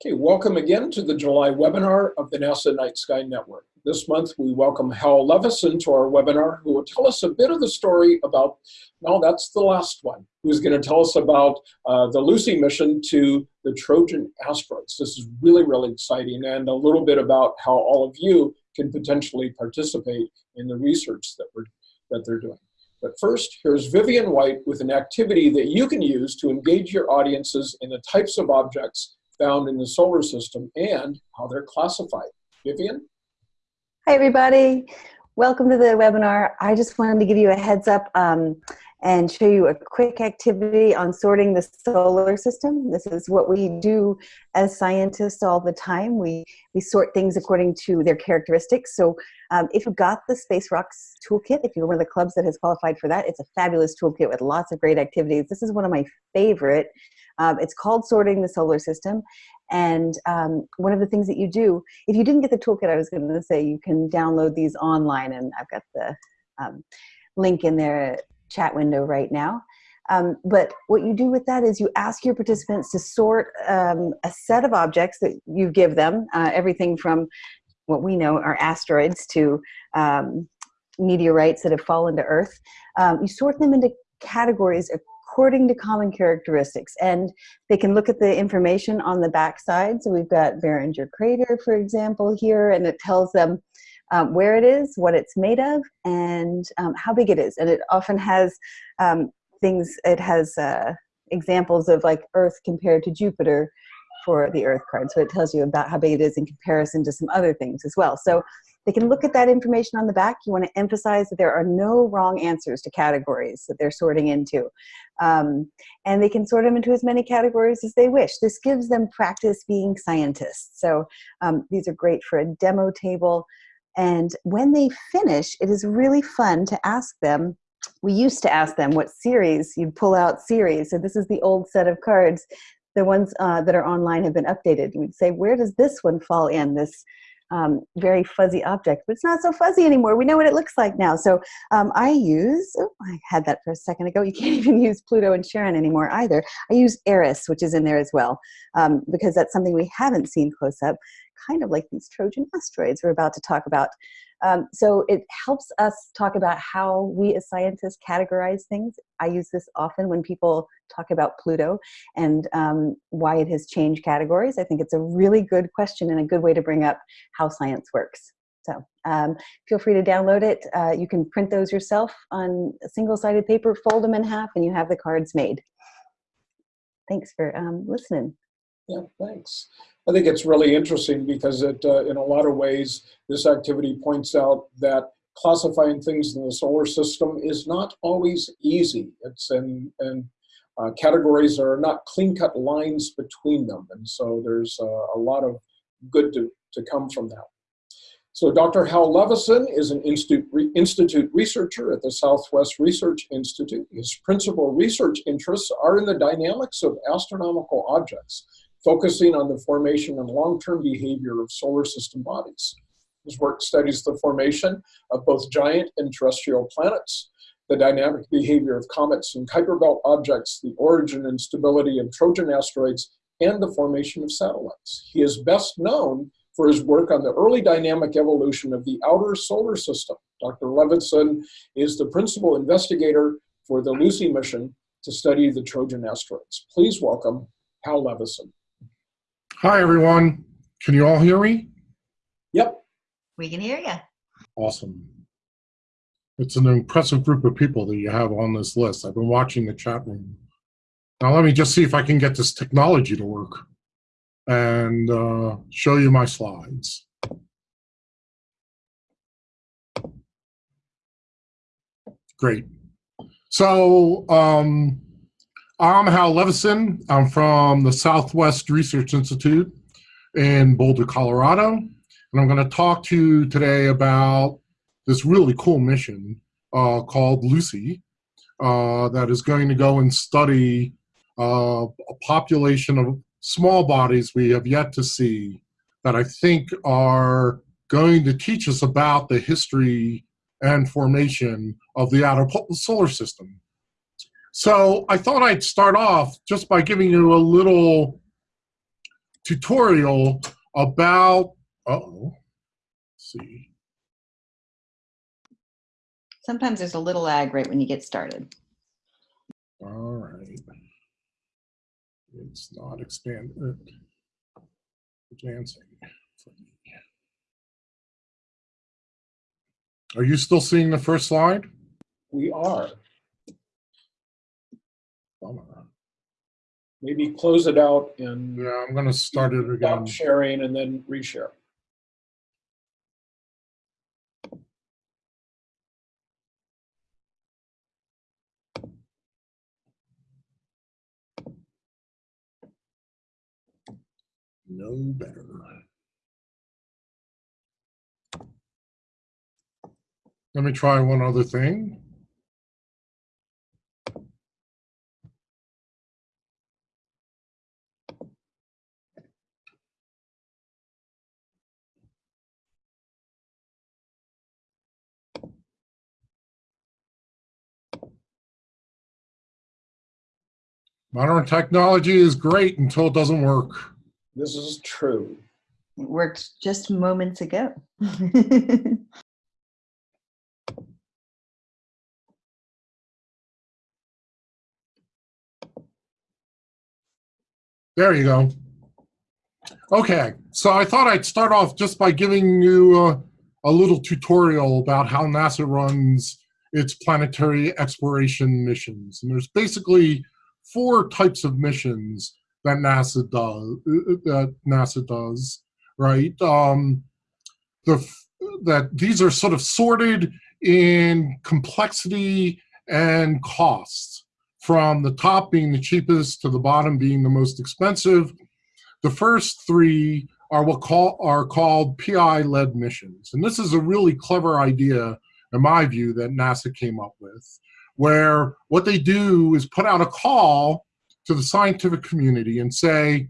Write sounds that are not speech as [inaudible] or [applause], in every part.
Okay, welcome again to the July webinar of the NASA Night Sky Network. This month we welcome Hal Levison to our webinar who will tell us a bit of the story about, no, that's the last one, who's going to tell us about uh, the Lucy mission to the Trojan asteroids. This is really, really exciting and a little bit about how all of you can potentially participate in the research that, we're, that they're doing. But first, here's Vivian White with an activity that you can use to engage your audiences in the types of objects found in the solar system and how they're classified. Vivian? Hi, everybody. Welcome to the webinar. I just wanted to give you a heads up um, and show you a quick activity on sorting the solar system. This is what we do as scientists all the time. We, we sort things according to their characteristics. So um, if you've got the Space Rocks toolkit, if you're one of the clubs that has qualified for that, it's a fabulous toolkit with lots of great activities. This is one of my favorite. Um, it's called Sorting the Solar System. And um, one of the things that you do, if you didn't get the toolkit, I was going to say you can download these online, and I've got the um, link in their chat window right now. Um, but what you do with that is you ask your participants to sort um, a set of objects that you give them, uh, everything from what we know are asteroids to um, meteorites that have fallen to Earth. You sort them into categories according to common characteristics. And they can look at the information on the backside. So we've got Barringer crater, for example, here, and it tells them um, where it is, what it's made of, and um, how big it is. And it often has um, things, it has uh, examples of like Earth compared to Jupiter for the Earth card. So it tells you about how big it is in comparison to some other things as well. So they can look at that information on the back. You want to emphasize that there are no wrong answers to categories that they're sorting into. Um, and they can sort them into as many categories as they wish. This gives them practice being scientists. So um, these are great for a demo table. And when they finish, it is really fun to ask them we used to ask them what Ceres you'd pull out Ceres so this is the old set of cards the ones uh, that are online have been updated we'd say where does this one fall in this um, very fuzzy object, but it's not so fuzzy anymore. We know what it looks like now. So um, I use, oh, I had that for a second ago. You [laughs] can't even use Pluto and Charon anymore either. I use Eris, which is in there as well, um, because that's something we haven't seen close up, kind of like these Trojan asteroids we're about to talk about. Um, so it helps us talk about how we as scientists categorize things. I use this often when people talk about Pluto and um, why it has changed categories. I think it's a really good question and a good way to bring up how science works. So um, feel free to download it. Uh, you can print those yourself on single-sided paper, fold them in half, and you have the cards made. Thanks for um, listening. Yeah, thanks. I think it's really interesting because it, uh, in a lot of ways, this activity points out that classifying things in the solar system is not always easy. It's in, and uh, categories are not clean-cut lines between them, and so there's uh, a lot of good to, to come from that. So Dr. Hal Levison is an institute, re, institute researcher at the Southwest Research Institute. His principal research interests are in the dynamics of astronomical objects, focusing on the formation and long-term behavior of solar system bodies. His work studies the formation of both giant and terrestrial planets, the dynamic behavior of comets and Kuiper belt objects, the origin and stability of Trojan asteroids, and the formation of satellites. He is best known for his work on the early dynamic evolution of the outer solar system. Dr. Levison is the principal investigator for the Lucy mission to study the Trojan asteroids. Please welcome Hal Levison. Hi, everyone. Can you all hear me? Yep. We can hear you. Awesome. It's an impressive group of people that you have on this list. I've been watching the chat room. Now let me just see if I can get this technology to work and uh, show you my slides. Great. So um, I'm Hal Levison. I'm from the Southwest Research Institute in Boulder, Colorado. And I'm going to talk to you today about this really cool mission uh, called Lucy uh, that is going to go and study uh, a population of small bodies we have yet to see that I think are going to teach us about the history and formation of the outer solar system. So I thought I'd start off just by giving you a little tutorial about, uh-oh, let's see. Sometimes there's a little lag right when you get started. All right. It's not expand, uh, advancing. Are you still seeing the first slide? We are. Bummer. Maybe close it out and Yeah, I'm gonna start it again. stop sharing and then reshare. No better. Let me try one other thing. Modern technology is great until it doesn't work. This is true. It worked just moments ago. [laughs] There you go. Okay, so I thought I'd start off just by giving you uh, a little tutorial about how NASA runs its planetary exploration missions. And there's basically four types of missions that NASA does. That NASA does, right? Um, the that these are sort of sorted in complexity and cost, from the top being the cheapest to the bottom being the most expensive. The first three are what call are called PI-led missions, and this is a really clever idea, in my view, that NASA came up with, where what they do is put out a call to the scientific community and say,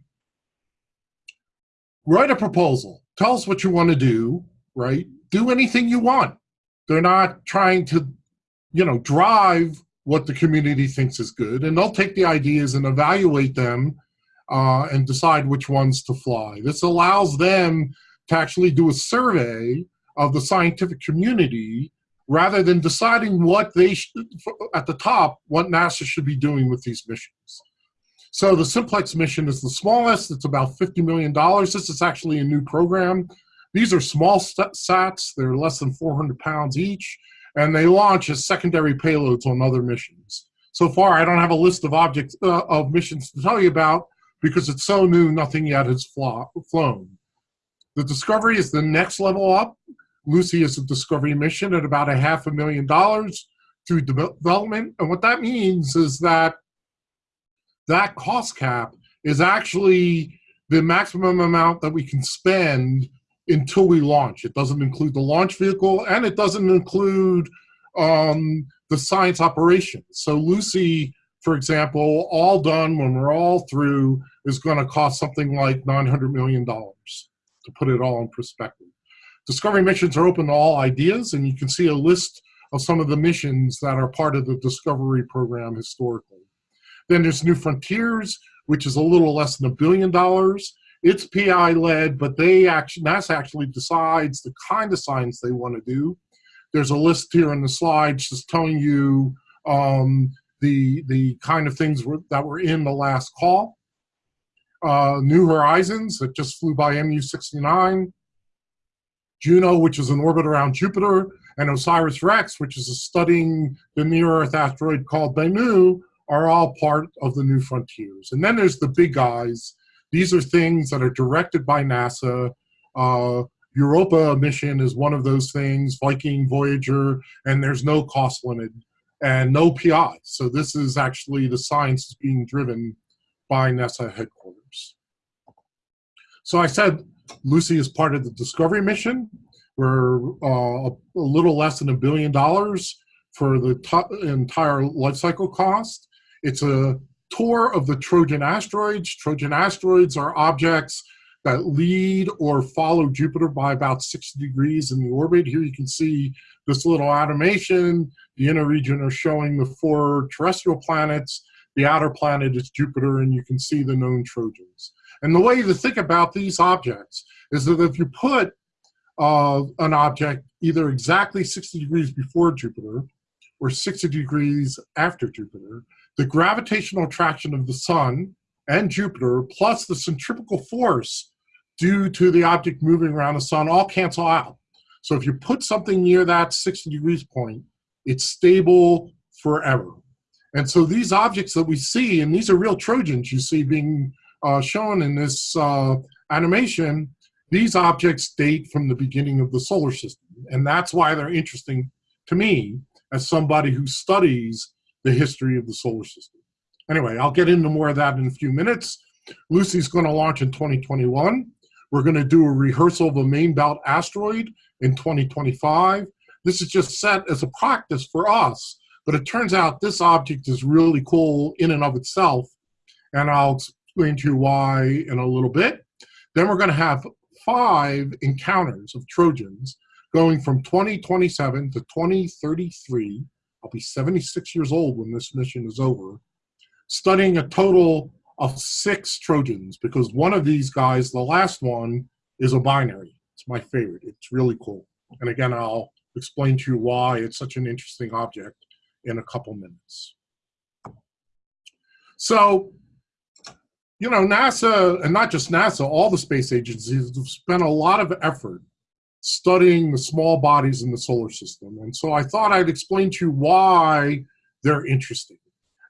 write a proposal, tell us what you want to do, right? Do anything you want. They're not trying to, you know, drive what the community thinks is good, and they'll take the ideas and evaluate them uh, and decide which ones to fly. This allows them to actually do a survey of the scientific community rather than deciding what they sh- at the top what NASA should be doing with these missions. So the Simplex mission is the smallest. It's about $50 million. This is actually a new program. These are small sats. They're less than 400 pounds each and they launch as secondary payloads on other missions. So far, I don't have a list of objects uh, of missions to tell you about because it's so new, nothing yet has flown. The Discovery is the next level up. Lucy is a Discovery mission at about a half a million dollars through development, and what that means is that that cost cap is actually the maximum amount that we can spend until we launch. It doesn't include the launch vehicle and it doesn't include um, the science operations. So Lucy, for example, all done when we're all through is going to cost something like $900 million to put it all in perspective. Discovery missions are open to all ideas and you can see a list of some of the missions that are part of the Discovery program historically. Then there's New Frontiers, which is a little less than a billion dollars it's PI led, but they actually NASA actually decides the kind of science they want to do. There's a list here in the slides just telling you um, the the kind of things were, that were in the last call. Uh, New Horizons that just flew by MU69. Juno, which is an orbit around Jupiter, and OSIRIS REx, which is studying the near-Earth asteroid called Bennu, are all part of the New Frontiers. And then there's the big guys these are things that are directed by NASA. Uh, Europa mission is one of those things, Viking, Voyager, and there's no cost limit and no PI. So this is actually the science is being driven by NASA headquarters. So I said Lucy is part of the Discovery mission. We're uh, a little less than a billion dollars for the entire life cycle cost. It's a tour of the Trojan asteroids. Trojan asteroids are objects that lead or follow Jupiter by about 60 degrees in the orbit. Here you can see this little animation. The inner region are showing the four terrestrial planets. The outer planet is Jupiter, and you can see the known Trojans. And the way to think about these objects is that if you put uh, an object either exactly 60 degrees before Jupiter or 60 degrees after Jupiter, the gravitational attraction of the sun and Jupiter plus the centrifugal force due to the object moving around the sun all cancel out. So if you put something near that 60 degrees point, it's stable forever. And so these objects that we see, and these are real Trojans you see being uh, shown in this uh, animation, these objects date from the beginning of the solar system. And that's why they're interesting to me as somebody who studies the history of the solar system. Anyway, I'll get into more of that in a few minutes. Lucy's going to launch in 2021. We're going to do a rehearsal of a main belt asteroid in 2025. This is just set as a practice for us, but it turns out this object is really cool in and of itself, and I'll explain to you why in a little bit. Then we're going to have five encounters of Trojans going from 2027 to 2033. I'll be 76 years old when this mission is over, studying a total of six Trojans because one of these guys, the last one, is a binary. It's my favorite. It's really cool. And again, I'll explain to you why it's such an interesting object in a couple minutes. So, you know, NASA, and not just NASA, all the space agencies have spent a lot of effort studying the small bodies in the solar system. And so I thought I'd explain to you why they're interesting.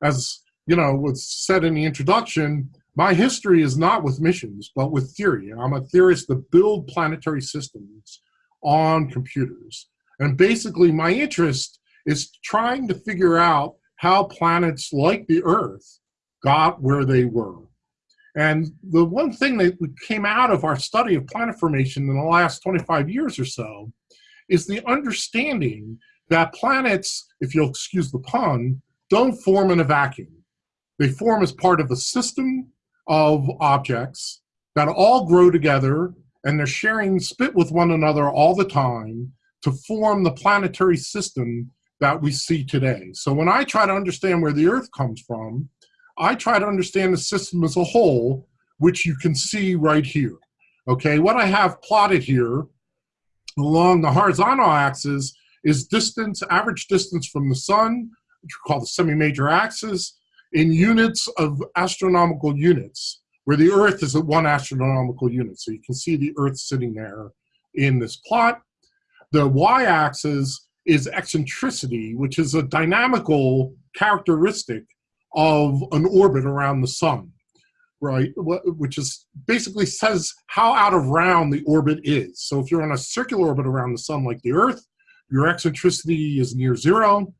As you know, was said in the introduction, my history is not with missions, but with theory. I'm a theorist that build planetary systems on computers. And basically my interest is trying to figure out how planets like the Earth got where they were. And the one thing that came out of our study of planet formation in the last 25 years or so is the understanding that planets, if you'll excuse the pun, don't form in a vacuum. They form as part of a system of objects that all grow together and they're sharing spit with one another all the time to form the planetary system that we see today. So when I try to understand where the Earth comes from, I try to understand the system as a whole, which you can see right here. Okay, what I have plotted here along the horizontal axis is distance, average distance from the sun, which we call the semi-major axis, in units of astronomical units, where the Earth is at one astronomical unit. So you can see the Earth sitting there in this plot. The y-axis is eccentricity, which is a dynamical characteristic of an orbit around the sun, right? Which is basically says how out of round the orbit is. So if you're on a circular orbit around the sun like the Earth, your eccentricity is near zero.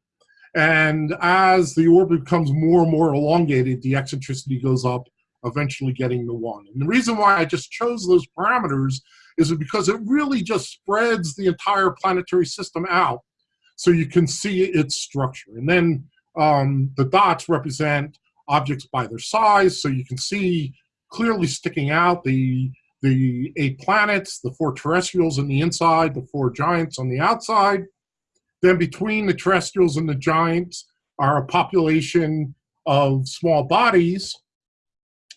And as the orbit becomes more and more elongated, the eccentricity goes up, eventually getting to one. And the reason why I just chose those parameters is because it really just spreads the entire planetary system out so you can see its structure. And then um, the dots represent objects by their size, so you can see clearly sticking out the, the eight planets, the four terrestrials on the inside, the four giants on the outside, then between the terrestrials and the giants are a population of small bodies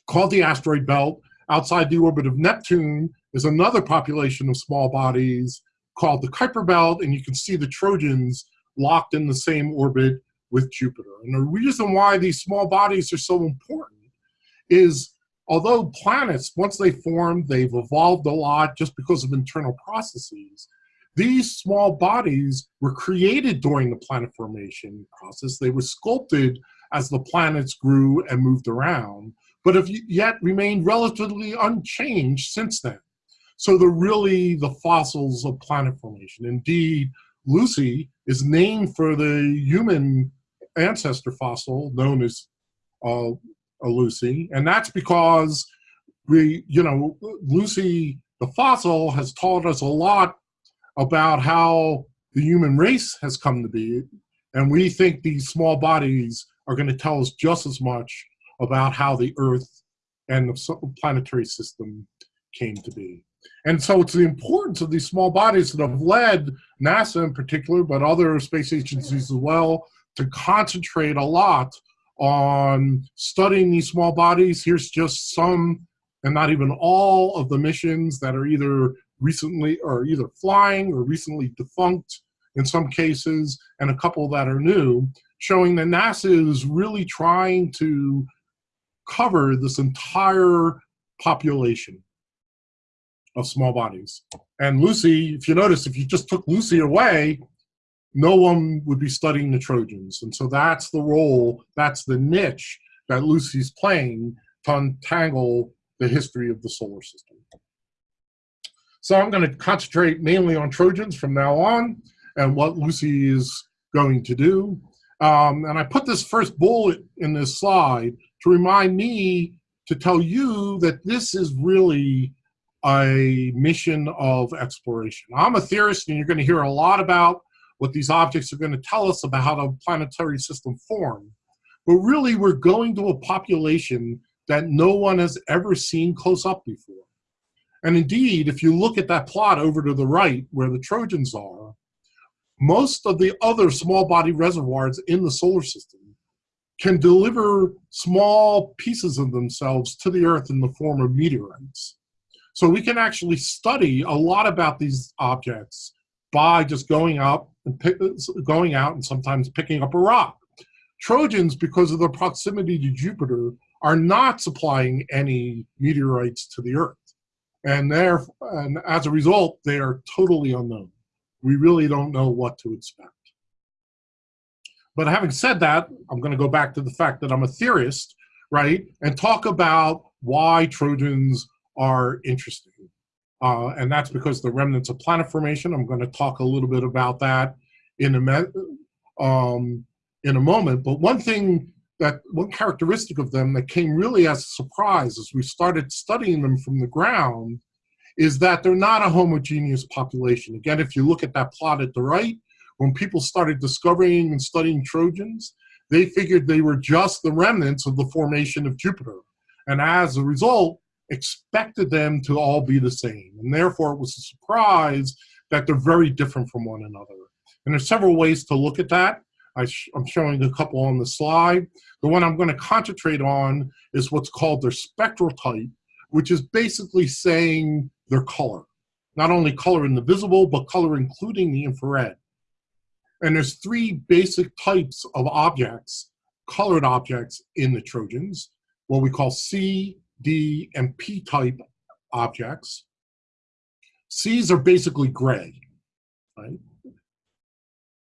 called the asteroid belt. Outside the orbit of Neptune is another population of small bodies called the Kuiper belt, and you can see the Trojans locked in the same orbit with Jupiter. And the reason why these small bodies are so important is although planets, once they formed, they've evolved a lot just because of internal processes, these small bodies were created during the planet formation process. They were sculpted as the planets grew and moved around, but have yet remained relatively unchanged since then. So they're really the fossils of planet formation. Indeed, Lucy is named for the human ancestor fossil known as uh, Lucy, and that's because we, you know, Lucy, the fossil, has taught us a lot about how the human race has come to be. And we think these small bodies are going to tell us just as much about how the Earth and the planetary system came to be. And so it's the importance of these small bodies that have led NASA in particular, but other space agencies as well, to concentrate a lot on studying these small bodies. Here's just some, and not even all, of the missions that are either recently or either flying or recently defunct in some cases, and a couple that are new, showing that NASA is really trying to cover this entire population of small bodies. And Lucy, if you notice, if you just took Lucy away, no one would be studying the Trojans. And so that's the role, that's the niche that Lucy's playing to untangle the history of the solar system. So I'm going to concentrate mainly on Trojans from now on and what Lucy is going to do. Um, and I put this first bullet in this slide to remind me to tell you that this is really a mission of exploration. I'm a theorist, and you're going to hear a lot about what these objects are going to tell us about how the planetary system formed. But really, we're going to a population that no one has ever seen close up before. And indeed, if you look at that plot over to the right where the Trojans are, most of the other small body reservoirs in the solar system can deliver small pieces of themselves to the Earth in the form of meteorites. So we can actually study a lot about these objects by just going up and pick, going out and sometimes picking up a rock. Trojans, because of their proximity to Jupiter, are not supplying any meteorites to the Earth. And, and as a result, they are totally unknown we really don't know what to expect. But having said that, I'm going to go back to the fact that I'm a theorist, right, and talk about why Trojans are interesting. Uh, and that's because the remnants of planet formation. I'm going to talk a little bit about that in a, um, in a moment. But one thing that, one characteristic of them that came really as a surprise as we started studying them from the ground is that they're not a homogeneous population. Again, if you look at that plot at the right, when people started discovering and studying Trojans, they figured they were just the remnants of the formation of Jupiter. And as a result, expected them to all be the same. And therefore, it was a surprise that they're very different from one another. And there's several ways to look at that. I am showing a couple on the slide. The one I'm going to concentrate on is what's called their spectral type, which is basically saying their color. Not only color in the visible, but color including the infrared. And there's three basic types of objects, colored objects in the Trojans, what we call C, D, and P type objects. C's are basically gray, right?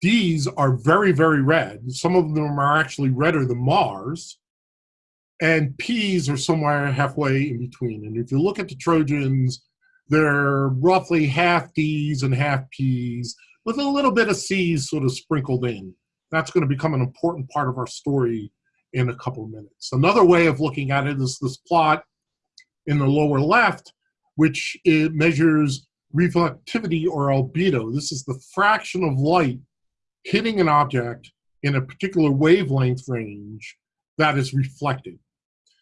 D's are very, very red. Some of them are actually redder than Mars. And P's are somewhere halfway in between. And if you look at the Trojans, they're roughly half D's and half P's with a little bit of C's sort of sprinkled in. That's going to become an important part of our story in a couple minutes. Another way of looking at it is this plot in the lower left, which it measures reflectivity or albedo. This is the fraction of light hitting an object in a particular wavelength range that is reflected.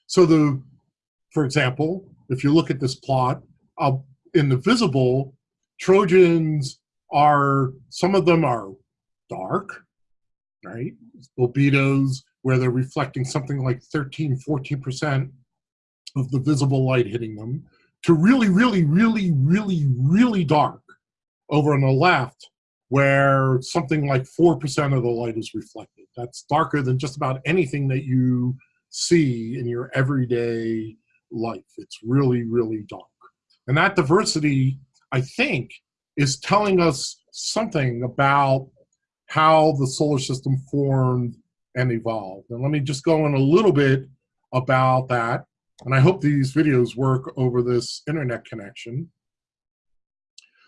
So the, for example, if you look at this plot, uh, in the visible, Trojans are, some of them are dark, right? Albedos, where they're reflecting something like 13, 14% of the visible light hitting them, to really, really, really, really, really dark over on the left, where something like 4% of the light is reflected. That's darker than just about anything that you see in your everyday life. It's really, really dark. And that diversity, I think, is telling us something about how the solar system formed and evolved. And let me just go in a little bit about that. And I hope these videos work over this internet connection.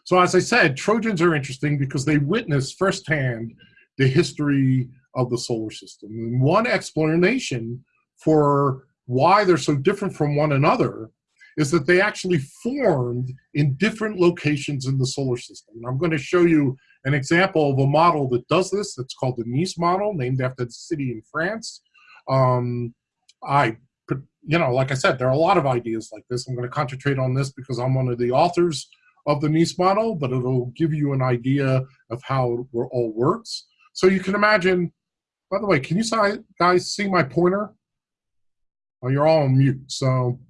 So as I said, Trojans are interesting because they witness firsthand the history of the solar system. And one explanation for why they're so different from one another is that they actually formed in different locations in the solar system. And I'm going to show you an example of a model that does this. That's called the Nice model, named after the city in France. Um, I, you know, like I said, there are a lot of ideas like this. I'm going to concentrate on this because I'm one of the authors of the Nice model, but it'll give you an idea of how it all works. So you can imagine by the way, can you guys see my pointer? Oh, you're all on mute. So,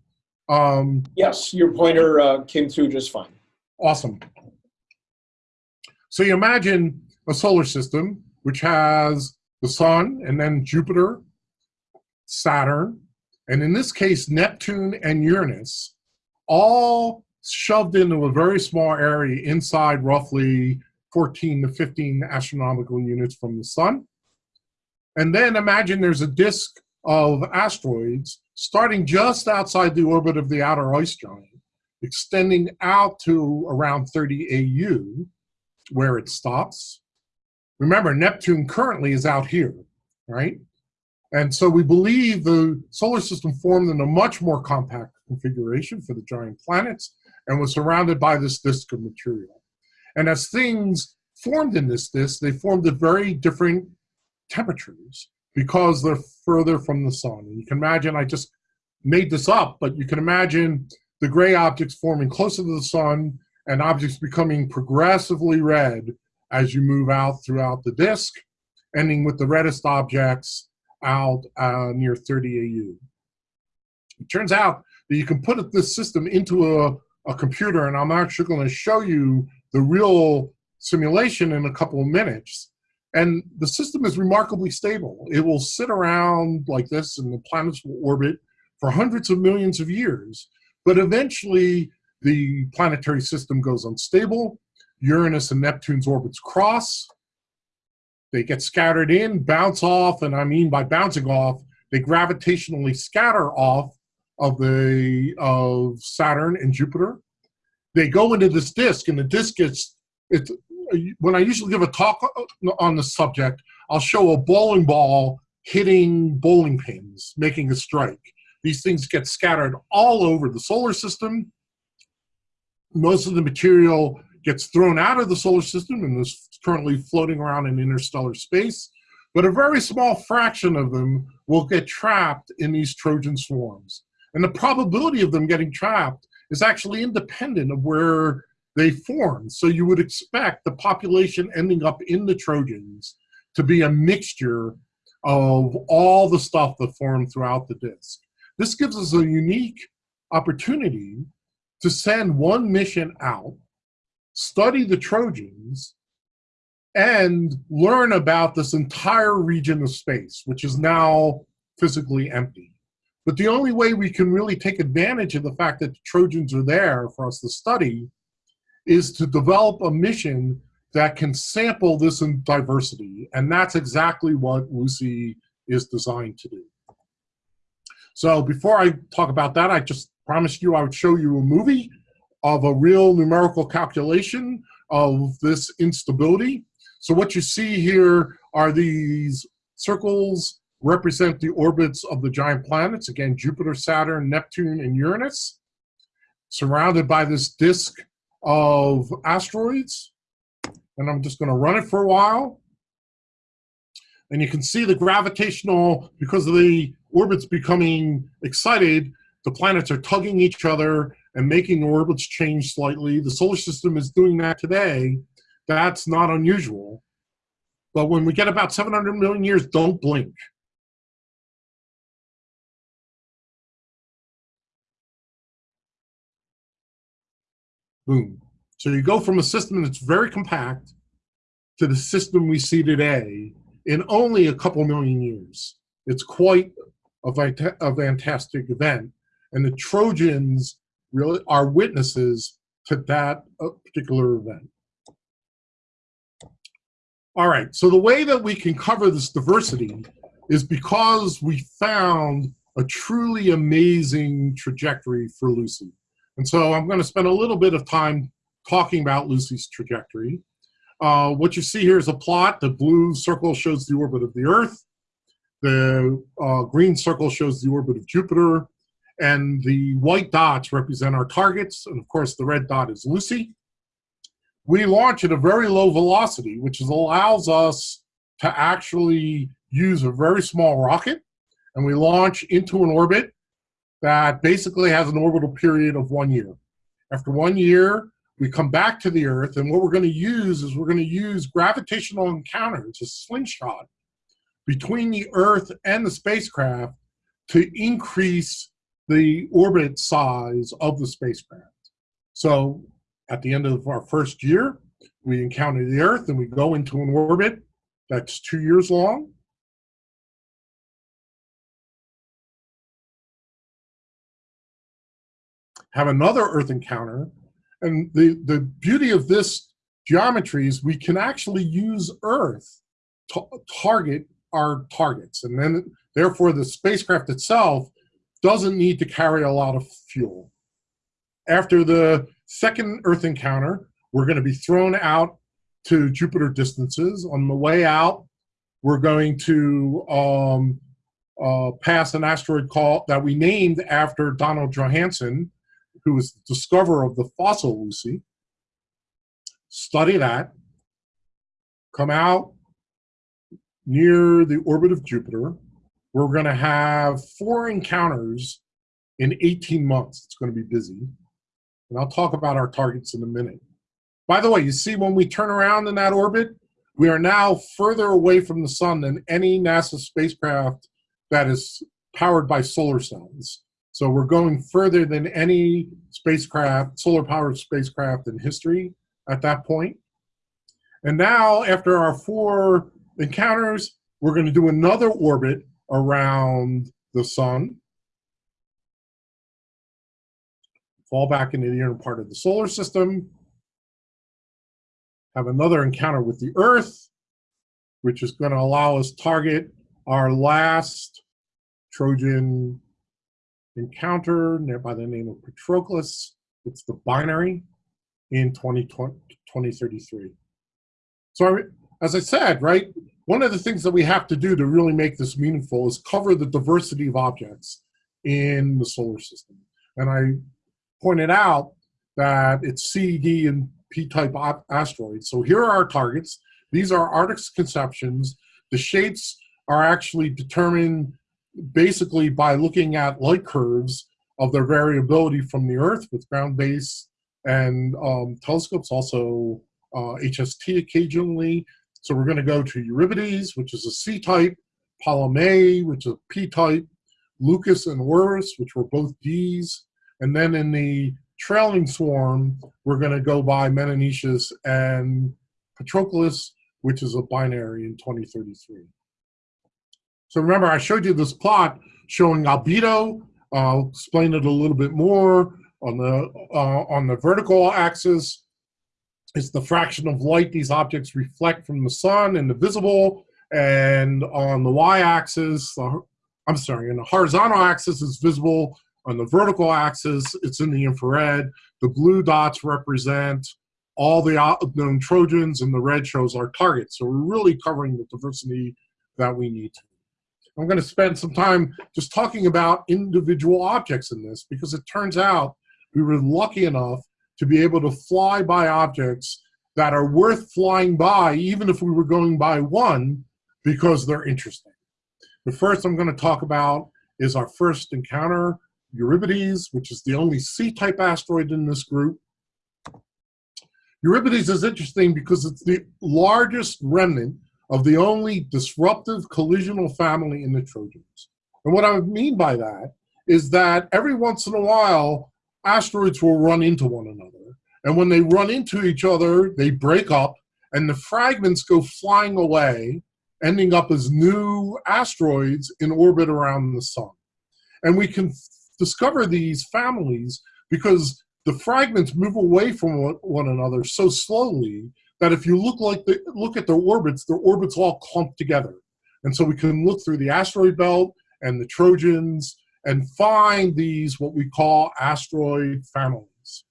um, Yes, your pointer uh, came through just fine. awesome. So you imagine a solar system which has the sun and then Jupiter, Saturn, and in this case, Neptune and Uranus, all shoved into a very small area inside roughly 14 to 15 astronomical units from the sun. And then imagine there's a disk of asteroids starting just outside the orbit of the outer ice giant, extending out to around 30 AU, where it stops. Remember, Neptune currently is out here, right? And so we believe the solar system formed in a much more compact configuration for the giant planets and was surrounded by this disk of material. And as things formed in this disk, they formed at very different temperatures because they're further from the sun. And you can imagine, I just made this up, but you can imagine the gray objects forming closer to the sun and objects becoming progressively red as you move out throughout the disk, ending with the reddest objects out uh, near 30 AU. It turns out that you can put this system into a, a computer, and I'm actually going to show you the real simulation in a couple of minutes. And the system is remarkably stable. It will sit around like this, and the planets will orbit for hundreds of millions of years. But eventually, the planetary system goes unstable. Uranus and Neptune's orbits cross. They get scattered in, bounce off, and I mean by bouncing off, they gravitationally scatter off of the of Saturn and Jupiter. They go into this disk, and the disk gets it's when I usually give a talk on the subject, I'll show a bowling ball hitting bowling pins, making a strike. These things get scattered all over the solar system. Most of the material gets thrown out of the solar system and is currently floating around in interstellar space. But a very small fraction of them will get trapped in these Trojan swarms. And the probability of them getting trapped is actually independent of where they formed. So you would expect the population ending up in the Trojans to be a mixture of all the stuff that formed throughout the disk. This gives us a unique opportunity to send one mission out, study the Trojans, and learn about this entire region of space, which is now physically empty. But the only way we can really take advantage of the fact that the Trojans are there for us to study is to develop a mission that can sample this in diversity. And that's exactly what Lucy is designed to do. So before I talk about that, I just promised you I would show you a movie of a real numerical calculation of this instability. So what you see here are these circles represent the orbits of the giant planets, again, Jupiter, Saturn, Neptune, and Uranus, surrounded by this disk of asteroids. And I'm just going to run it for a while. And you can see the gravitational, because of the orbits becoming excited, the planets are tugging each other and making the orbits change slightly. The solar system is doing that today. That's not unusual. But when we get about 700 million years, don't blink. Boom. So you go from a system that's very compact to the system we see today in only a couple million years. It's quite a, a fantastic event. And the Trojans really are witnesses to that uh, particular event. All right, so the way that we can cover this diversity is because we found a truly amazing trajectory for Lucy. And so I'm going to spend a little bit of time talking about Lucy's trajectory. Uh, what you see here is a plot. The blue circle shows the orbit of the Earth. The uh, green circle shows the orbit of Jupiter. And the white dots represent our targets. And of course, the red dot is Lucy. We launch at a very low velocity, which allows us to actually use a very small rocket. And we launch into an orbit that basically has an orbital period of one year. After one year, we come back to the Earth, and what we're going to use is we're going to use gravitational encounters, a slingshot, between the Earth and the spacecraft to increase the orbit size of the spacecraft. So at the end of our first year, we encounter the Earth and we go into an orbit that's two years long. Have another Earth encounter. And the, the beauty of this geometry is we can actually use Earth to target our targets. And then therefore the spacecraft itself doesn't need to carry a lot of fuel. After the second Earth encounter, we're going to be thrown out to Jupiter distances. On the way out, we're going to um, uh, pass an asteroid call that we named after Donald Johanson, who was the discoverer of the fossil Lucy. Study that, come out near the orbit of Jupiter. We're going to have four encounters in 18 months. It's going to be busy. And I'll talk about our targets in a minute. By the way, you see when we turn around in that orbit, we are now further away from the sun than any NASA spacecraft that is powered by solar cells. So we're going further than any spacecraft, solar powered spacecraft in history at that point. And now after our four encounters, we're gonna do another orbit around the sun. Fall back into the inner part of the solar system, have another encounter with the Earth, which is going to allow us target our last Trojan encounter by the name of Patroclus. It's the binary in 2020, 2033. So as I said, right, one of the things that we have to do to really make this meaningful is cover the diversity of objects in the solar system. And I pointed out that it's C, D, and P-type asteroids. So here are our targets. These are Arctic conceptions. The shapes are actually determined basically by looking at light curves of their variability from the Earth with ground-based and um, telescopes, also uh, HST occasionally. So we're going to go to Eurybates, which is a C-type, Polymele, which is a P-type, Leucus and Orus, which were both Ds, and then in the trailing swarm, we're going to go by Menoetius and Patroclus, which is a binary in 2033. So remember, I showed you this plot showing albedo. I'll explain it a little bit more. On the, uh, on the vertical axis, it's the fraction of light these objects reflect from the sun and the visible. And on the y-axis, I'm sorry, in the horizontal axis is visible on the vertical axis, it's in the infrared. The blue dots represent all the known Trojans, and the red shows our targets. So we're really covering the diversity that we need to. I'm going to spend some time just talking about individual objects in this because it turns out we were lucky enough to be able to fly by objects that are worth flying by, even if we were going by one, because they're interesting. The first I'm going to talk about is our first encounter Eurybates, which is the only C-type asteroid in this group. Eurybates is interesting because it's the largest remnant of the only disruptive collisional family in the Trojans. And what I mean by that is that every once in a while, asteroids will run into one another. And when they run into each other, they break up and the fragments go flying away, ending up as new asteroids in orbit around the sun. And we can discover these families because the fragments move away from one another so slowly that if you look like the, look at their orbits, their orbits all clump together. And so we can look through the asteroid belt and the Trojans and find these what we call asteroid families.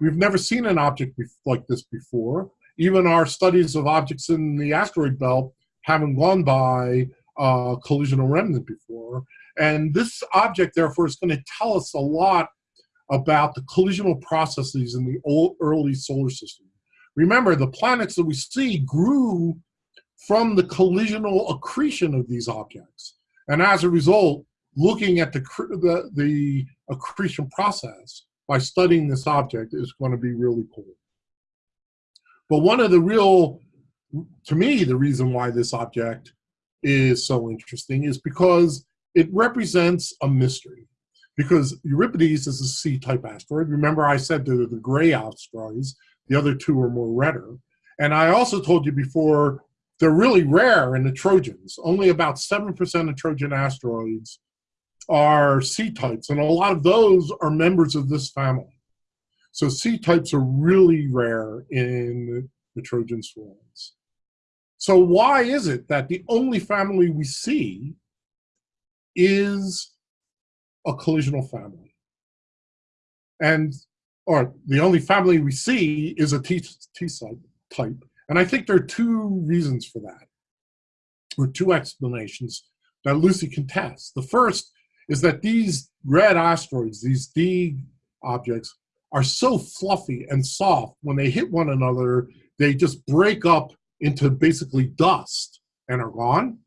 We've never seen an object like this before. Even our studies of objects in the asteroid belt haven't gone by uh, collisional remnant before. And this object, therefore, is going to tell us a lot about the collisional processes in the old, early solar system. Remember, the planets that we see grew from the collisional accretion of these objects. And as a result, looking at the, the, the accretion process by studying this object is going to be really cool. But one of the real, to me, the reason why this object is so interesting is because it represents a mystery. Because Eurybates is a C-type asteroid. Remember I said they're the gray asteroids. The other two are more redder. And I also told you before, they're really rare in the Trojans. Only about 7% of Trojan asteroids are C-types, and a lot of those are members of this family. So C-types are really rare in the Trojan swarms. So why is it that the only family we see is a collisional family? And, or the only family we see is a T, T type. And I think there are two reasons for that, or two explanations that Lucy can test. The first is that these red asteroids, these D objects, are so fluffy and soft when they hit one another, they just break up into basically dust and are gone.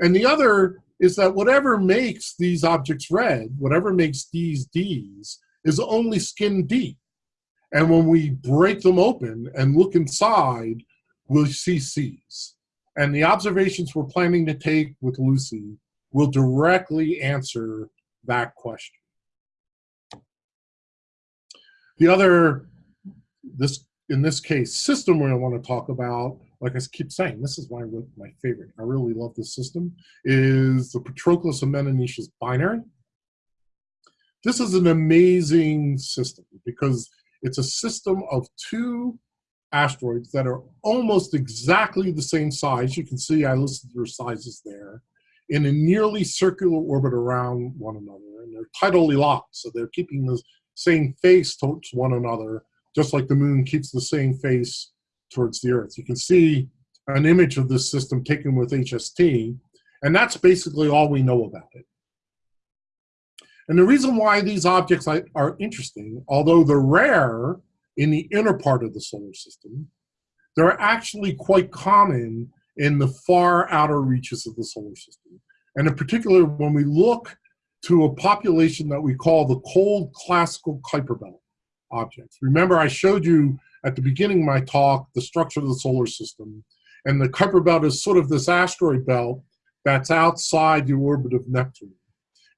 And the other is that whatever makes these objects red, whatever makes these Ds, is only skin deep. And when we break them open and look inside, we'll see Cs. And the observations we're planning to take with Lucy will directly answer that question. The other, this in this case, system we want to talk about, like I keep saying, this is my, my favorite. I really love this system, is the Patroclus and Menoetius binary. This is an amazing system because it's a system of two asteroids that are almost exactly the same size. You can see I listed their sizes there in a nearly circular orbit around one another. And they're tidally locked, so they're keeping the same face towards one another, just like the moon keeps the same face towards the Earth. You can see an image of this system taken with HST, and that's basically all we know about it. And the reason why these objects are interesting, although they're rare in the inner part of the solar system, they're actually quite common in the far outer reaches of the solar system. And in particular, when we look to a population that we call the cold classical Kuiper belt objects. Remember, I showed you at the beginning of my talk the structure of the solar system. And the Kuiper belt is sort of this asteroid belt that's outside the orbit of Neptune.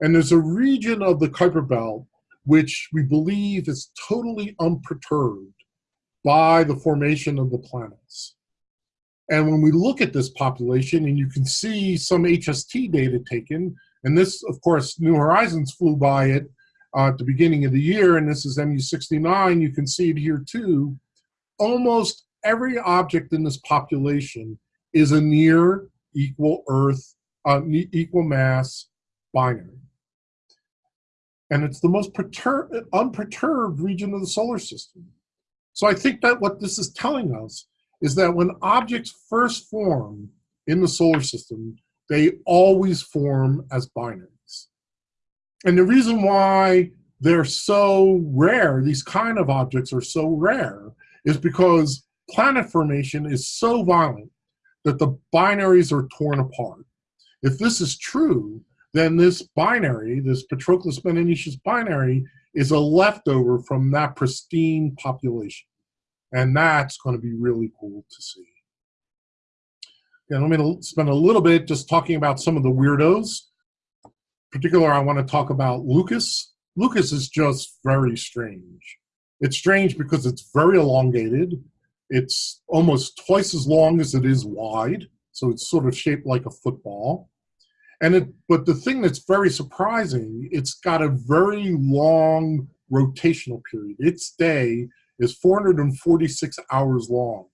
And there's a region of the Kuiper Belt which we believe is totally unperturbed by the formation of the planets. And when we look at this population, and you can see some HST data taken, and this, of course, New Horizons flew by it uh, at the beginning of the year, and this is MU69, you can see it here too. Almost every object in this population is a near equal Earth, uh, equal mass binary and it's the most unperturbed region of the solar system. So I think that what this is telling us is that when objects first form in the solar system, they always form as binaries. And the reason why they're so rare, these kind of objects are so rare, is because planet formation is so violent that the binaries are torn apart. If this is true, then this binary, this Patroclus Menoetius binary, is a leftover from that pristine population. And that's going to be really cool to see. And I'm going to spend a little bit just talking about some of the weirdos. In particular, I want to talk about Leucus. Leucus is just very strange. It's strange because it's very elongated. It's almost twice as long as it is wide. So it's sort of shaped like a football. And it, but the thing that's very surprising, it's got a very long rotational period. Its day is 446 hours long.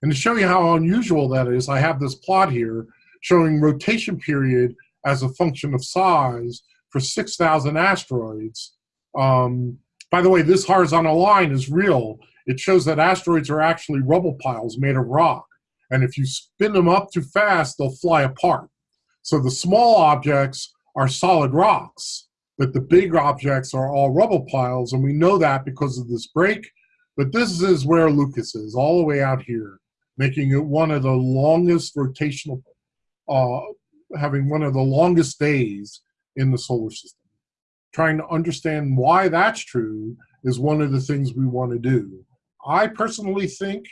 And to show you how unusual that is, I have this plot here showing rotation period as a function of size for 6,000 asteroids. Um, by the way, this horizontal line is real. It shows that asteroids are actually rubble piles made of rock. And if you spin them up too fast, they'll fly apart. So the small objects are solid rocks, but the big objects are all rubble piles, and we know that because of this break. But this is where Leucus is, all the way out here, making it one of the longest rotational, uh, having one of the longest days in the solar system. Trying to understand why that's true is one of the things we want to do. I personally think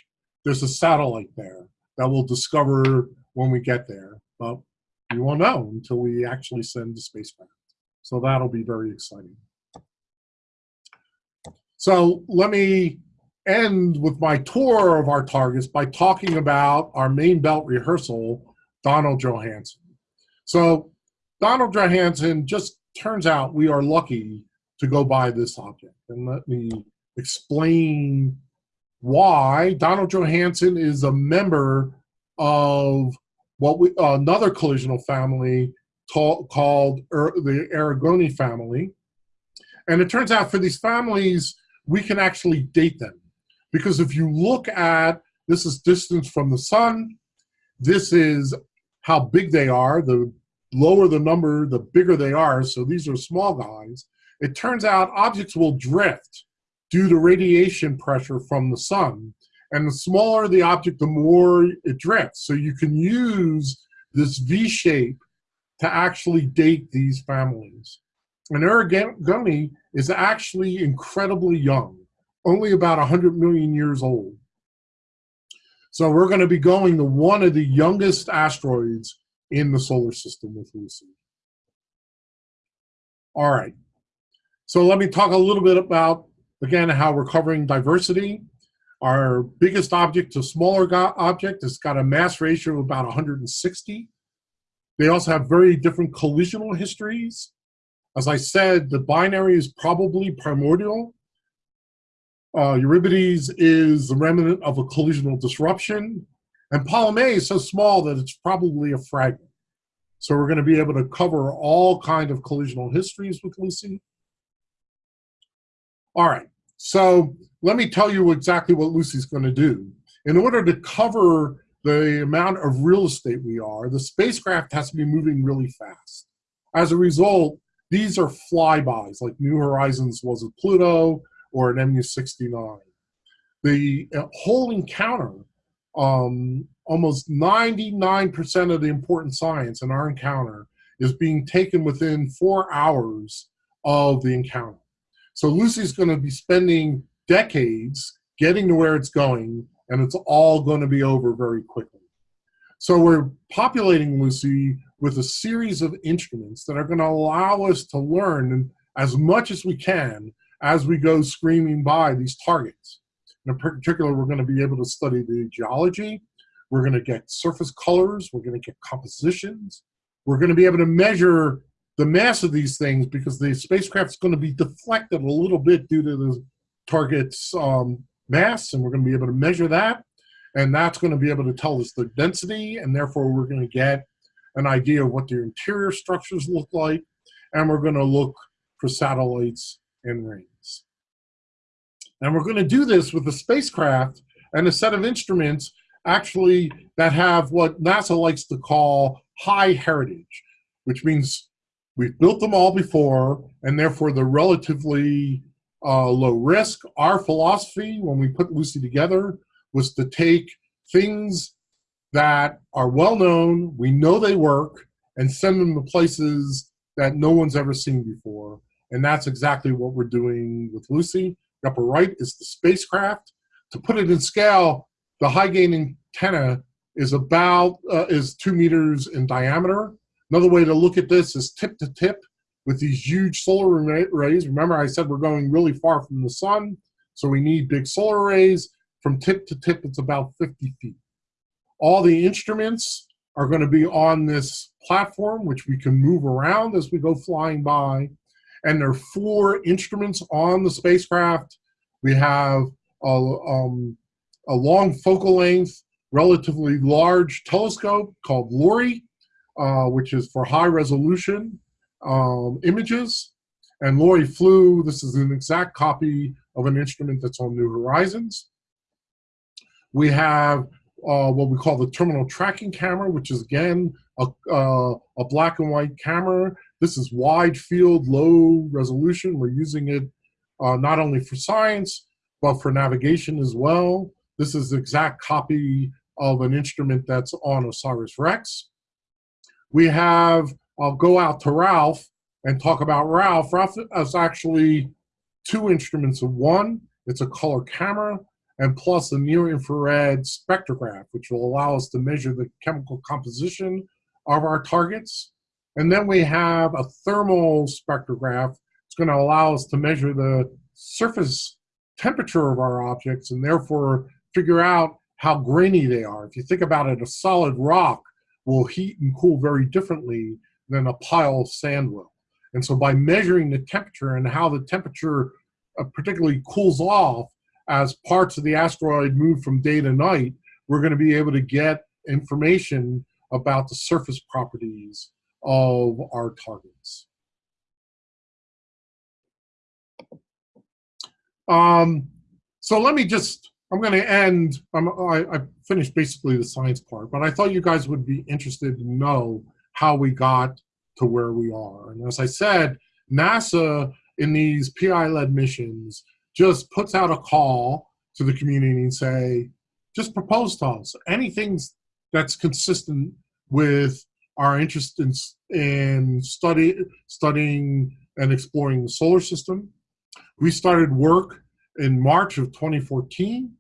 there's a satellite there that we'll discover when we get there. But We won't know until we actually send the spacecraft. So that'll be very exciting. So let me end with my tour of our targets by talking about our main belt rehearsal, Donald Johanson. So Donald Johanson just turns out we are lucky to go by this object. And let me explain why. Donald Johanson is a member of what we another collisional family called er, the Erigone family. And it turns out for these families, we can actually date them. Because if you look at, this is distance from the sun, this is how big they are. The lower the number, the bigger they are. So these are small guys. It turns out objects will drift due to radiation pressure from the sun. And the smaller the object, the more it drifts. So you can use this V shape to actually date these families. And Erigone is actually incredibly young, only about 100 million years old. So we're going to be going to one of the youngest asteroids in the solar system with Lucy. All right. So let me talk a little bit about, again, how we're covering diversity. Our biggest object to smaller object has got a mass ratio of about 160. They also have very different collisional histories. As I said, the binary is probably primordial. Uh, Eurybates is the remnant of a collisional disruption. And Polymele is so small that it's probably a fragment. So we're going to be able to cover all kind of collisional histories with Lucy. All right, so let me tell you exactly what Lucy's going to do. In order to cover the amount of real estate we are, the spacecraft has to be moving really fast. As a result, these are flybys, like New Horizons was with Pluto or an MU-69. The uh, whole encounter, um, almost 99% of the important science in our encounter is being taken within four hours of the encounter. So Lucy's going to be spending decades getting to where it's going, and it's all going to be over very quickly. So we're populating Lucy with a series of instruments that are going to allow us to learn as much as we can as we go screaming by these targets. In particular, we're going to be able to study the geology. We're going to get surface colors. We're going to get compositions. We're going to be able to measure the mass of these things because the spacecraft is going to be deflected a little bit due to the target's um, mass, and we're going to be able to measure that. And that's going to be able to tell us the density, and therefore we're going to get an idea of what their interior structures look like, and we're going to look for satellites and rings. And we're going to do this with a spacecraft and a set of instruments actually that have what NASA likes to call high heritage, which means we've built them all before, and therefore they're relatively uh, low risk. Our philosophy when we put Lucy together was to take things that are well known, we know they work, and send them to places that no one's ever seen before. And that's exactly what we're doing with Lucy. The upper right is the spacecraft. To put it in scale, the high gain antenna is about uh, is two meters in diameter. Another way to look at this is tip to tip with these huge solar arrays. Remember I said we're going really far from the sun, so we need big solar arrays. From tip to tip, it's about 50 feet. All the instruments are going to be on this platform, which we can move around as we go flying by. And there are four instruments on the spacecraft. We have a, um, a long focal length, relatively large telescope called LORRI, uh, which is for high resolution um, images. And LORRI flew, this is an exact copy of an instrument that's on New Horizons. We have uh, what we call the terminal tracking camera, which is again a, uh, a black and white camera. This is wide field, low resolution. We're using it uh, not only for science, but for navigation as well. This is the exact copy of an instrument that's on OSIRIS-REx. We have, I'll go out to Ralph and talk about Ralph. Ralph is actually two instruments in one. It's a color camera and plus a near infrared spectrograph, which will allow us to measure the chemical composition of our targets. And then we have a thermal spectrograph. It's going to allow us to measure the surface temperature of our objects and therefore figure out how grainy they are. If you think about it, a solid rock will heat and cool very differently than a pile of sand will. And so by measuring the temperature and how the temperature uh, particularly cools off as parts of the asteroid move from day to night, we're going to be able to get information about the surface properties of our targets. Um, so let me just, I'm going to end, I'm, I, I finished basically the science part, but I thought you guys would be interested to know how we got to where we are. And as I said, NASA in these PI-led missions just puts out a call to the community and say, just propose to us anything that's consistent with our interest in, in study, studying and exploring the solar system. We started work in March of 2014.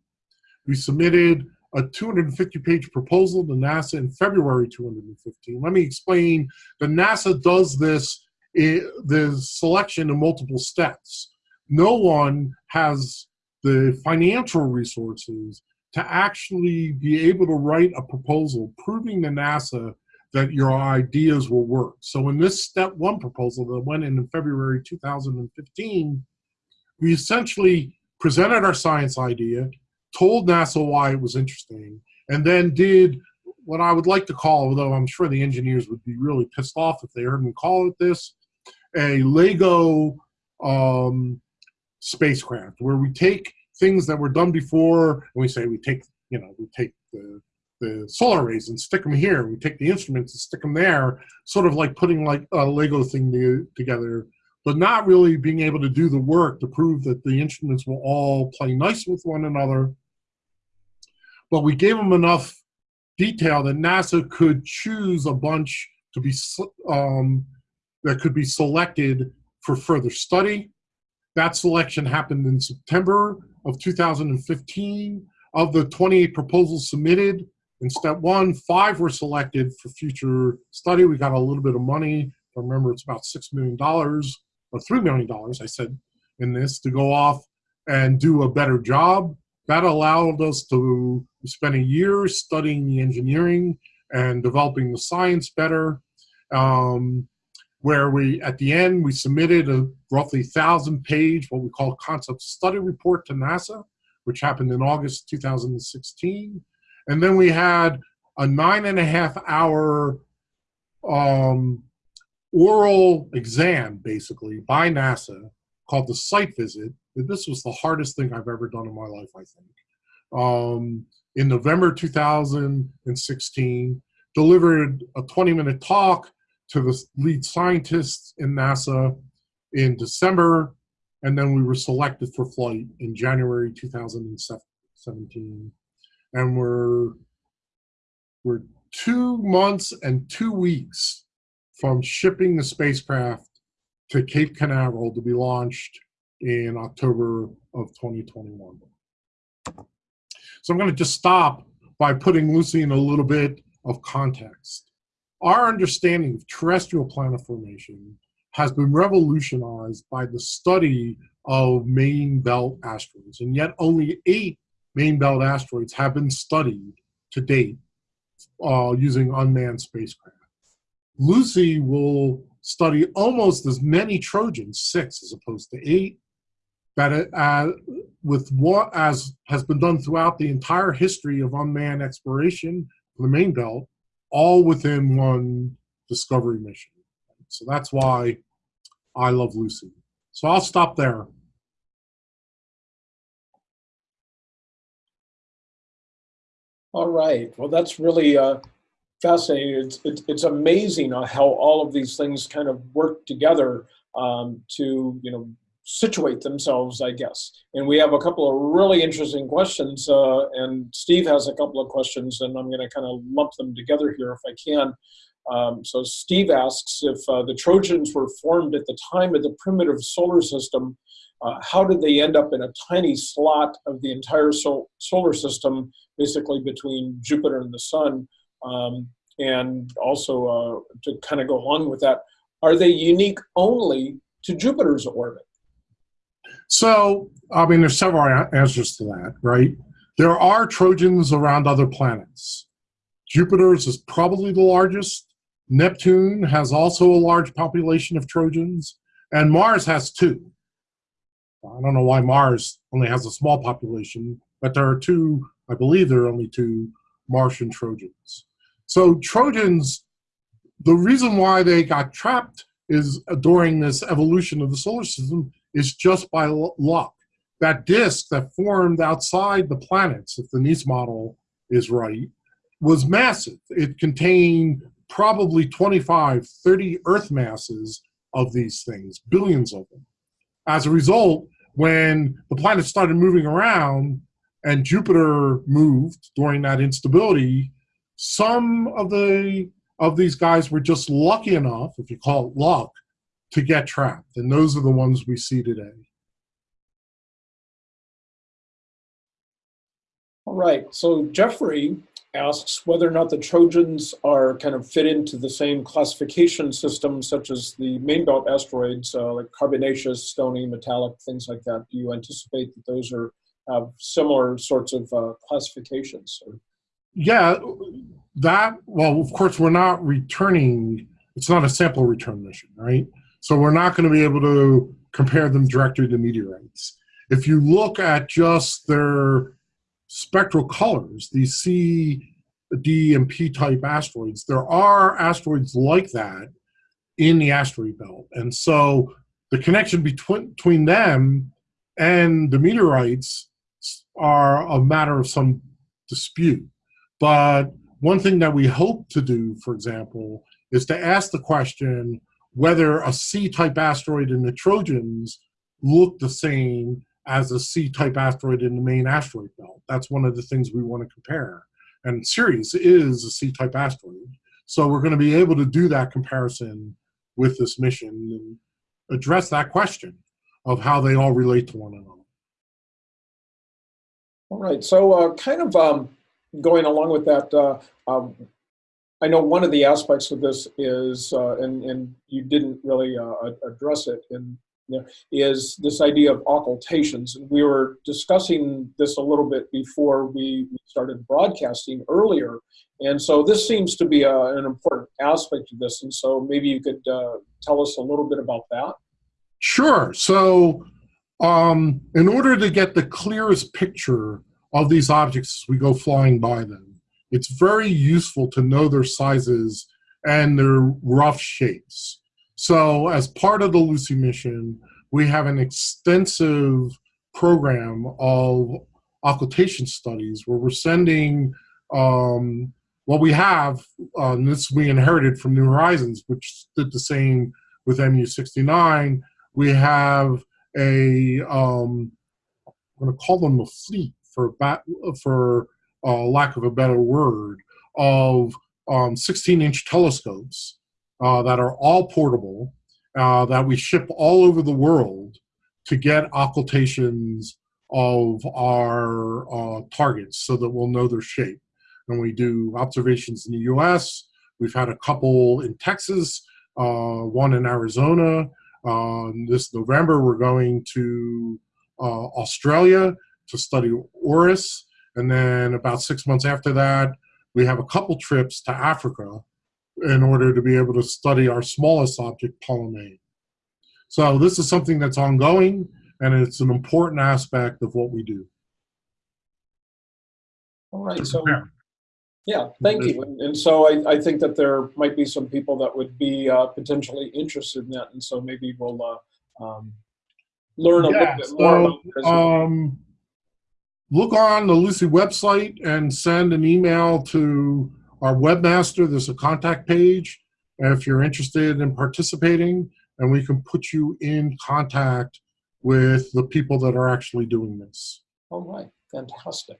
We submitted a 250 page proposal to NASA in February 2015. Let me explain that NASA does this, the selection in multiple steps. No one has the financial resources to actually be able to write a proposal proving to NASA that your ideas will work. So in this step one proposal that went in in February 2015, we essentially presented our science idea, told NASA why it was interesting, and then did what I would like to call, although I'm sure the engineers would be really pissed off if they heard me call it this, a Lego um, spacecraft, where we take things that were done before, and we say we take, you know, we take the the solar arrays and stick them here. We take the instruments and stick them there, sort of like putting like a Lego thing to, together, but not really being able to do the work to prove that the instruments will all play nice with one another. But we gave them enough detail that NASA could choose a bunch to be um, that could be selected for further study. That selection happened in September of 2015. Of the 28 proposals submitted in step one, five were selected for future study. We got a little bit of money. I remember it's about $6 million or $3 million, I said, in this to go off and do a better job. That allowed us to spend a year studying the engineering and developing the science better. Um, where we, at the end, we submitted a roughly thousand page, what we call concept study report to NASA, which happened in August 2016. And then we had a nine and a half hour um, oral exam, basically, by NASA called the site visit. This was the hardest thing I've ever done in my life, I think. Um, in November 2016, delivered a 20 minute talk to the lead scientists in NASA in December, and then we were selected for flight in January 2017. And we're, we're two months and two weeks from shipping the spacecraft to Cape Canaveral to be launched in October of 2021. So I'm going to just stop by putting Lucy in a little bit of context. Our understanding of terrestrial planet formation has been revolutionized by the study of main belt asteroids, and yet only eight main belt asteroids have been studied to date uh, using unmanned spacecraft. Lucy will study almost as many Trojans, six as opposed to eight, that it, uh, with what as has been done throughout the entire history of unmanned exploration the main belt, all within one discovery mission. So that's why I love Lucy. So I'll stop there. All right. Well, that's really uh, fascinating. It's, it's, it's amazing how all of these things kind of work together um, to, you know, situate themselves, I guess. And we have a couple of really interesting questions, uh, and Steve has a couple of questions, and I'm going to kind of lump them together here if I can. Um, so Steve asks if uh, the Trojans were formed at the time of the primitive solar system, uh, how did they end up in a tiny slot of the entire sol solar system, basically between Jupiter and the Sun? Um, and also uh, to kind of go along with that, are they unique only to Jupiter's orbit? So, I mean, there's several answers to that, right? There are Trojans around other planets. Jupiter's is probably the largest. Neptune has also a large population of Trojans, and Mars has two. I don't know why Mars only has a small population, but there are two, I believe there are only two Martian Trojans. So, Trojans, the reason why they got trapped is during this evolution of the solar system is just by luck. That disk that formed outside the planets, if the Nice model is right, was massive. It contained probably 25, 30 Earth masses of these things, billions of them. As a result, when the planets started moving around and Jupiter moved during that instability, some of the of these guys were just lucky enough, if you call it luck, to get trapped. And those are the ones we see today. All right, so Jeffrey asks whether or not the Trojans are kind of fit into the same classification system, such as the main belt asteroids, uh, like carbonaceous, stony, metallic, things like that. Do you anticipate that those are have similar sorts of uh, classifications? Yeah, that, well, of course, we're not returning, it's not a sample return mission, right? So we're not going to be able to compare them directly to meteorites. If you look at just their spectral colors, the C, D, and P type asteroids, there are asteroids like that in the asteroid belt. And so the connection between, between them and the meteorites are a matter of some dispute. But one thing that we hope to do, for example, is to ask the question whether a C-type asteroid in the Trojans look the same as a C-type asteroid in the main asteroid belt. That's one of the things we want to compare. And Ceres is a C-type asteroid. So we're going to be able to do that comparison with this mission and address that question of how they all relate to one another. All right, so uh, kind of um, going along with that, uh, um, I know one of the aspects of this is, uh, and, and you didn't really uh, address it, in, there, is this idea of occultations. And we were discussing this a little bit before we started broadcasting earlier. And so this seems to be a, an important aspect of this. And so maybe you could uh, tell us a little bit about that. Sure. So, um, in order to get the clearest picture of these objects we go flying by them, it's very useful to know their sizes and their rough shapes. So, as part of the Lucy mission, we have an extensive program of occultation studies where we're sending um, what we have, uh, and this we inherited from New Horizons, which did the same with MU69 we have a um, I'm going to call them a fleet for bat, for uh, lack of a better word of um, 16 inch telescopes uh, that are all portable uh, that we ship all over the world to get occultations of our uh, targets so that we'll know their shape. And we do observations in the US. We've had a couple in Texas, uh, one in Arizona, um, this November, we're going to uh, Australia to study Orus. And then about six months after that, we have a couple trips to Africa in order to be able to study our smallest object, Polymele. So this is something that's ongoing, and it's an important aspect of what we do. All right, so Yeah. thank you. And, and so I, I think that there might be some people that would be uh, potentially interested in that, and so maybe we'll uh, um, learn a Yeah, little bit more. so, about it um, look on the Lucy website and send an email to our webmaster. There's a contact page if you're interested in participating, and we can put you in contact with the people that are actually doing this. All right, fantastic.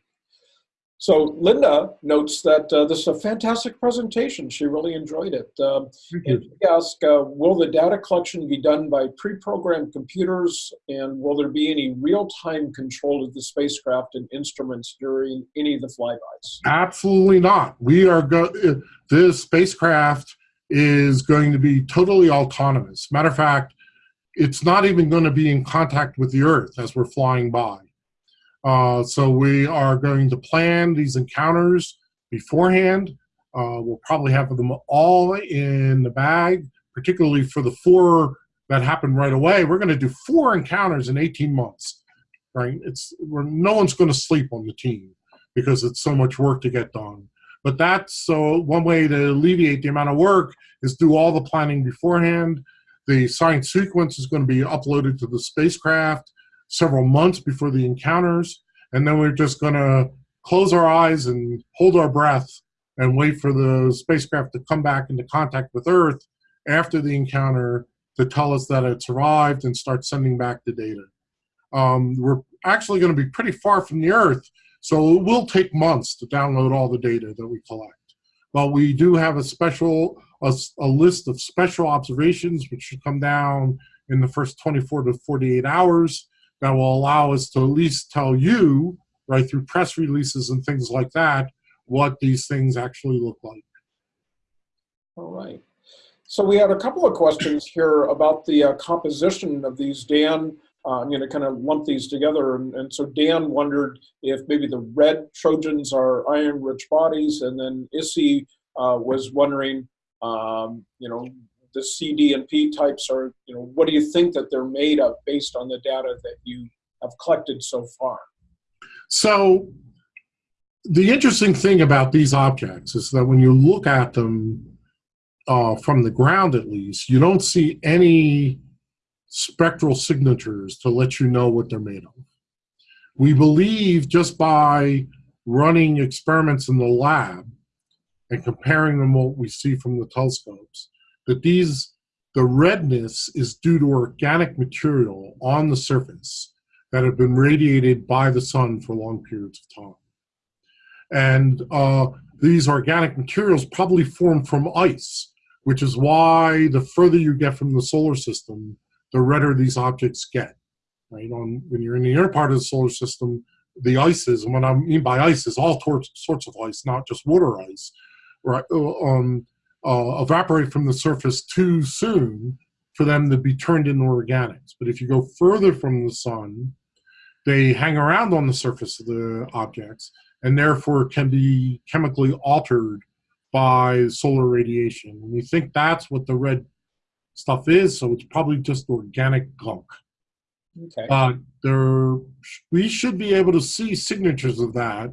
So Linda notes that uh, this is a fantastic presentation. She really enjoyed it. Um, and she asked, uh, will the data collection be done by pre-programmed computers and will there be any real-time control of the spacecraft and instruments during any of the flybys? Absolutely not. We are go. This spacecraft is going to be totally autonomous. Matter of fact, it's not even going to be in contact with the Earth as we're flying by. Uh, so we are going to plan these encounters beforehand. Uh, we'll probably have them all in the bag, particularly for the four that happen right away. We're going to do four encounters in 18 months, right? It's we're, no one's going to sleep on the team because it's so much work to get done. But that's so one way to alleviate the amount of work is do all the planning beforehand. The science sequence is going to be uploaded to the spacecraft several months before the encounters, and then we're just going to close our eyes and hold our breath and wait for the spacecraft to come back into contact with Earth after the encounter to tell us that it's arrived and start sending back the data. Um, we're actually going to be pretty far from the Earth, so it will take months to download all the data that we collect. But we do have a special, a, a list of special observations which should come down in the first 24 to 48 hours that will allow us to at least tell you, right, through press releases and things like that, what these things actually look like. All right. So we had a couple of questions here about the uh, composition of these. Dan, uh, I'm going to kind of lump these together. And, and, so Dan wondered if maybe the red Trojans are iron-rich bodies, and then Issy uh, was wondering, um, you know, the C, D, and P types are, you know, what do you think that they're made of based on the data that you have collected so far? So the interesting thing about these objects is that when you look at them uh, from the ground at least, you don't see any spectral signatures to let you know what they're made of. We believe just by running experiments in the lab and comparing them what we see from the telescopes, that these, the redness is due to organic material on the surface that have been radiated by the sun for long periods of time. And uh, these organic materials probably form from ice, which is why the further you get from the solar system, the redder these objects get. Right on when you're in the inner part of the solar system, the ices, and what I mean by ice is all sorts of ice, not just water ice, right? Um, uh, evaporate from the surface too soon for them to be turned into organics. But if you go further from the sun, they hang around on the surface of the objects and therefore can be chemically altered by solar radiation. And we think that's what the red stuff is, so it's probably just organic gunk. Okay. Uh, there, we should be able to see signatures of that.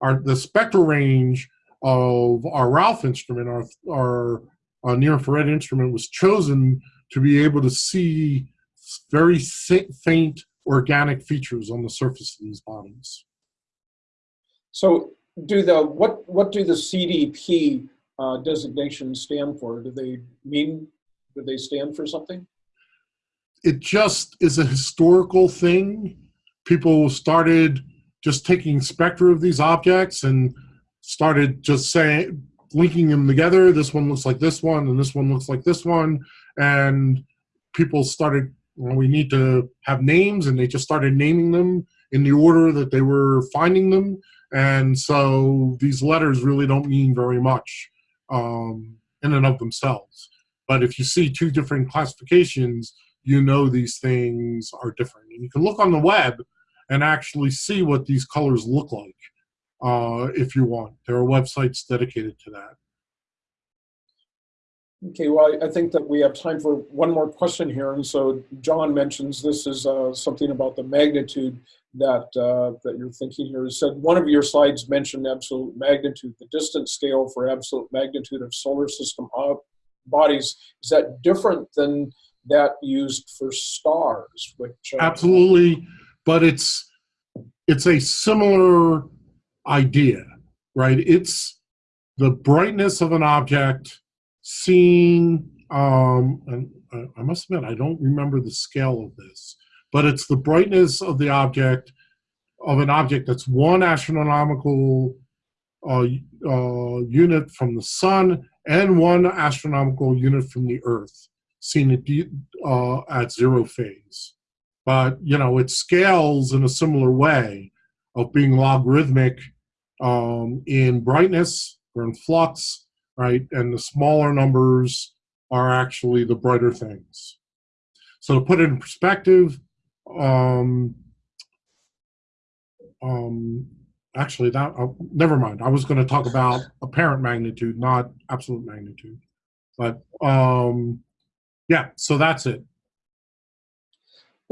Our, the spectral range of our Ralph instrument, our, our, our near infrared instrument was chosen to be able to see very faint organic features on the surface of these bodies. So do the, what, what do the CDP uh, designations stand for? Do they mean, do they stand for something? It just is a historical thing. People started just taking spectra of these objects and started just saying, linking them together. This one looks like this one, and this one looks like this one. And people started, well, we need to have names, and they just started naming them in the order that they were finding them. And so these letters really don't mean very much um, in and of themselves. But if you see two different classifications, you know these things are different. And you can look on the web and actually see what these colors look like uh, if you want. There are websites dedicated to that. Okay, well, I think that we have time for one more question here. And so John mentions this is uh, something about the magnitude that uh, that you're thinking here. It said one of your slides mentioned absolute magnitude, the distance scale for absolute magnitude of solar system bodies. Is that different than that used for stars? Which uh, absolutely, but it's it's a similar idea, right? It's the brightness of an object seen, um, and I must admit, I don't remember the scale of this, but it's the brightness of the object of an object that's one astronomical uh, uh, unit from the sun and one astronomical unit from the Earth, seen at, uh, at zero phase. But you know, it scales in a similar way of being logarithmic um, in brightness or in flux, right? And the smaller numbers are actually the brighter things. So to put it in perspective, um, um, actually, that uh, never mind. I was going to talk about apparent magnitude, not absolute magnitude. But um, yeah, so that's it.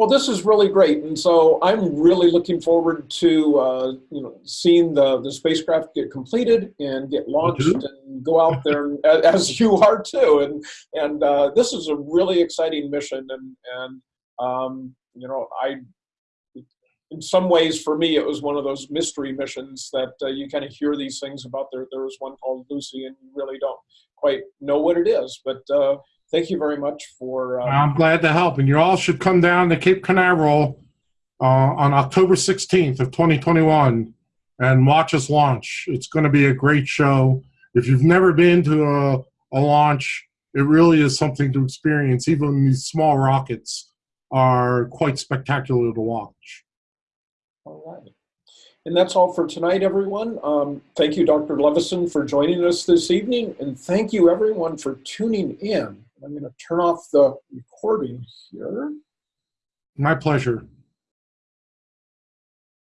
Well, this is really great, and so I'm really looking forward to uh, you know seeing the the spacecraft get completed and get launched and go out there, [laughs] and, as you are too. And and uh, this is a really exciting mission, and and um, you know I. In some ways, for me, it was one of those mystery missions that uh, you kind of hear these things about. There, there was one called Lucy, and you really don't quite know what it is. But uh, thank you very much for. Uh, I'm glad to help, and you all should come down to Cape Canaveral uh, on October 16th of 2021 and watch us launch. It's going to be a great show. If you've never been to a, a launch, it really is something to experience. Even these small rockets are quite spectacular to watch. All right. And that's all for tonight, everyone. Um, thank you, Dr. Levison, for joining us this evening. And thank you, everyone, for tuning in. I'm going to turn off the recording here. My pleasure.